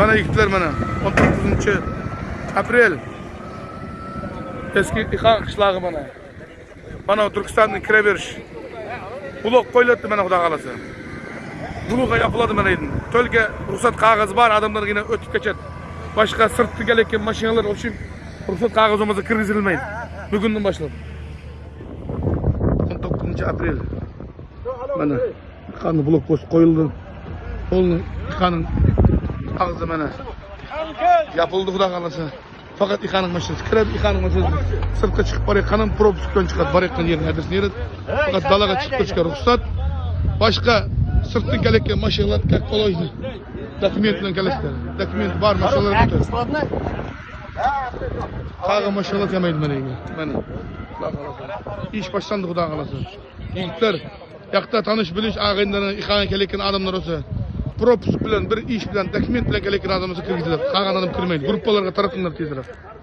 Mana yigitlar mana 19 aprel. Eski İxan qishlog'i mana. Mana Turkistonning kiraverish. Buloq qo'yiladi mana xudo qalasa. Buloqqa yapıladi mana endi. To'lga ruxsat qog'ozi bor, odamlar yine o'tib ketadi. Boshqa sirtdan kelayotgan mashinalar uchun ruxsat qog'ozi bo'lmasa kirgizilmaydi. Bugundan boshlab. 19 aprel. Mana İxanning blok post qo'yildi. Onun İxanning ağzı mana yapıldı xudo qalasa. Fakat İxanning mashinasi kiradi, İxanning mashinasi sirtqa chiqib borayotgan propускdan chiqadi, borayotgan yerini adresini beradi. Fakat dalaga chiqib turishga ruxsat. Boshqa sirtdan kelayotgan mashinalar как положено. Dokument bilan kelishdi. Dokument bor mashinalar o'tadi. Qag'a mashinalar kelmaydi mana endi. Mana. Xudo qalasa. Ish boshlandi xudo qalasa. Yigitlar, yoqda tanish bilish ag'inlarni İxanga kelayotgan odamlar olsa пропуск білен, бір іш білен, документ билан келген адамыбызды киргизилер калган адам кирмейт группаларга таратыңдар тезирээк